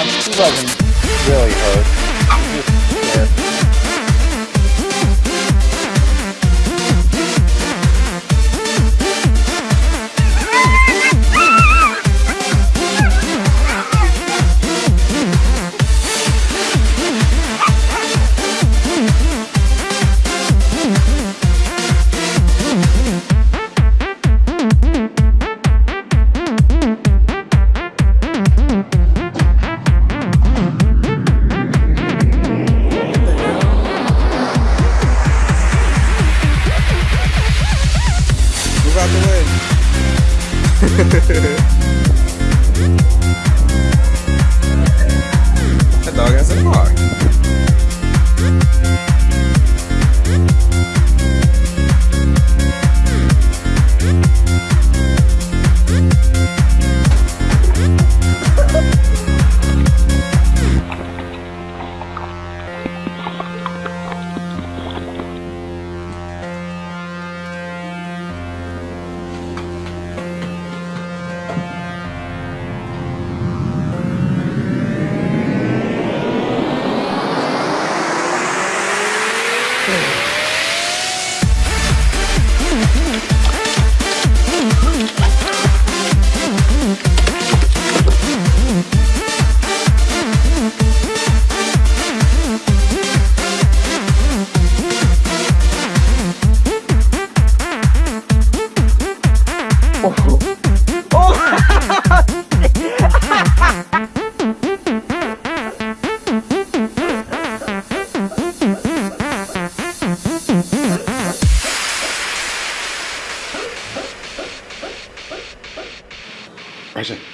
Tom Loving really hard.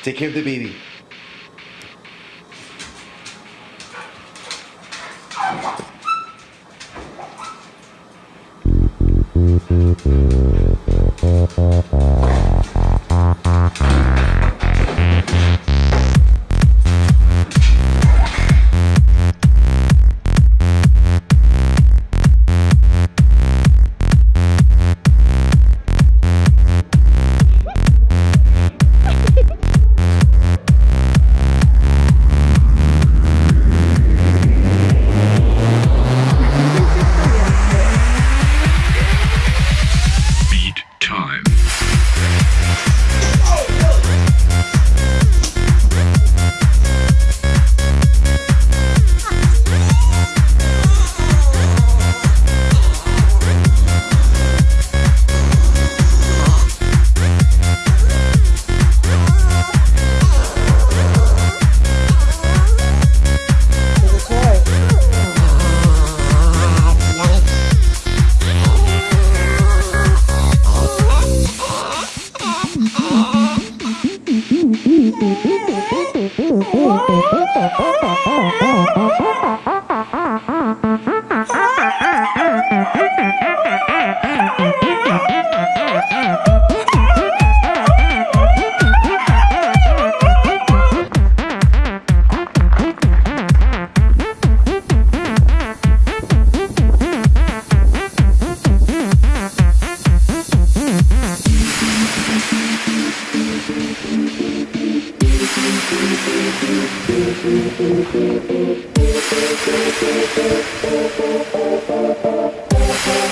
Take care of the baby.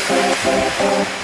Thank you.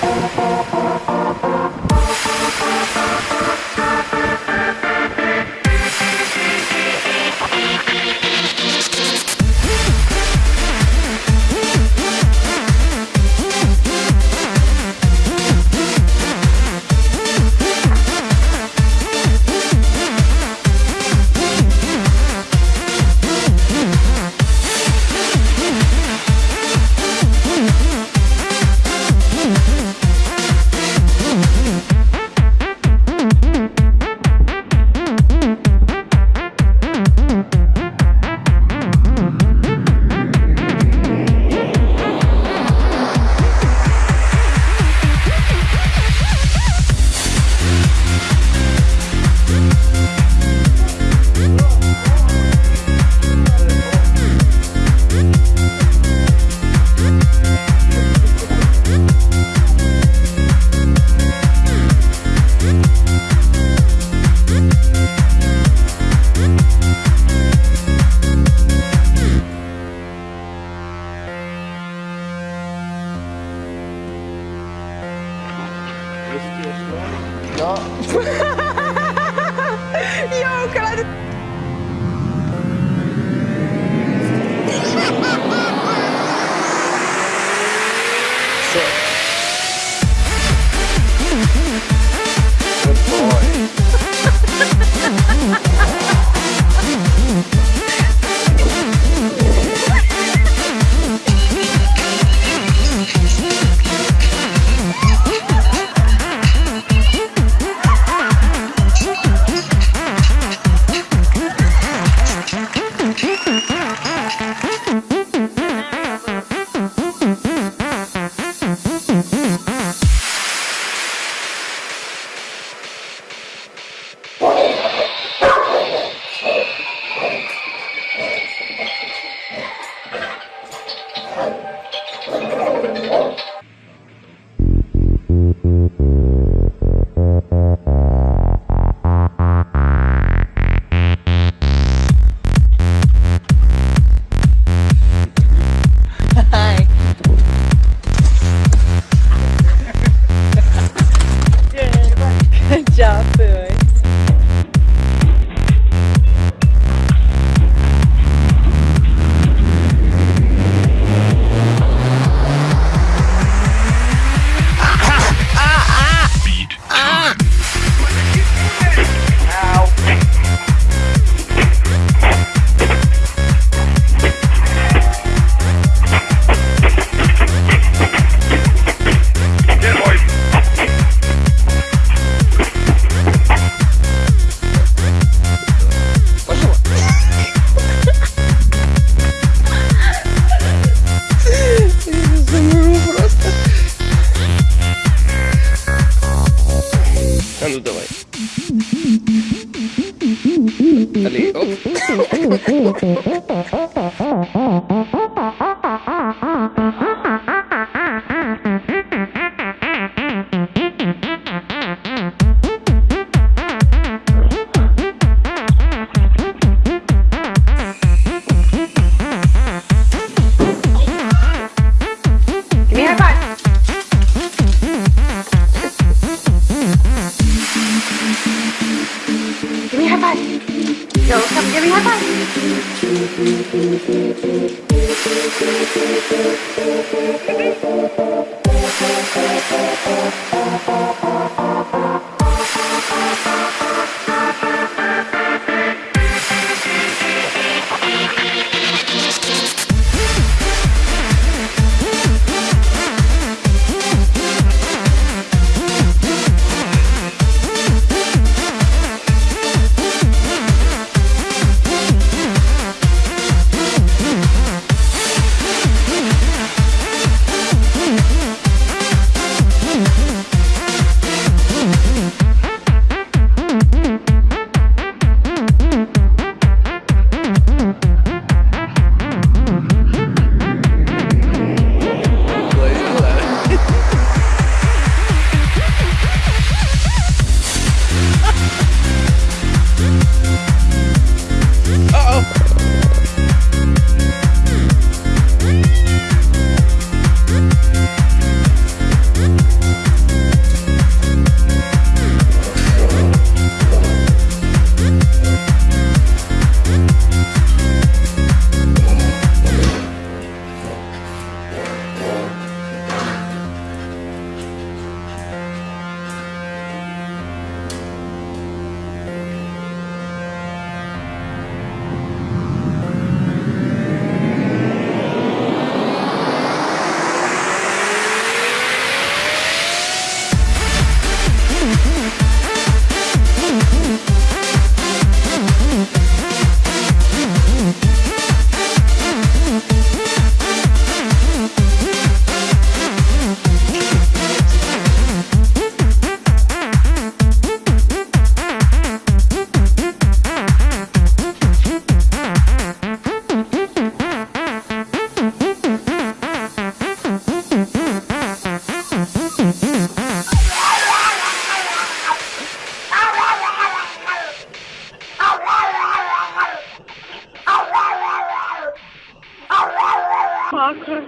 Parker.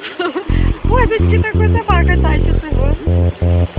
what? Господи, такой собака тащит его.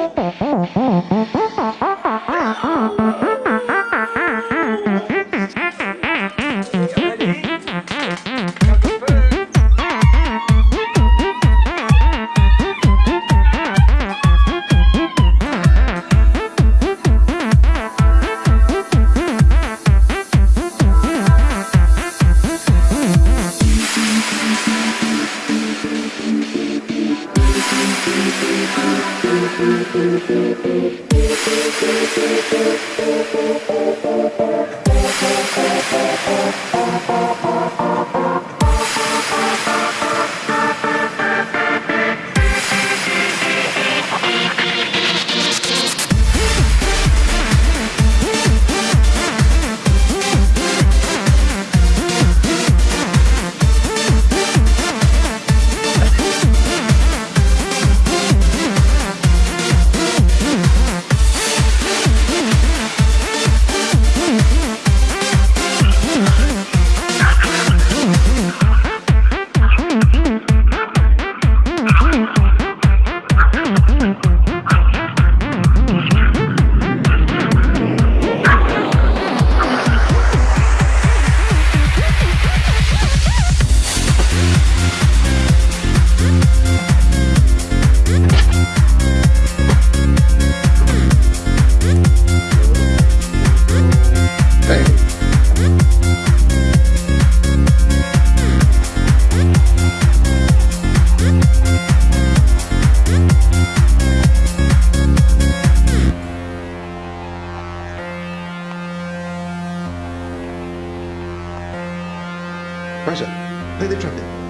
Raja, play the trumpet.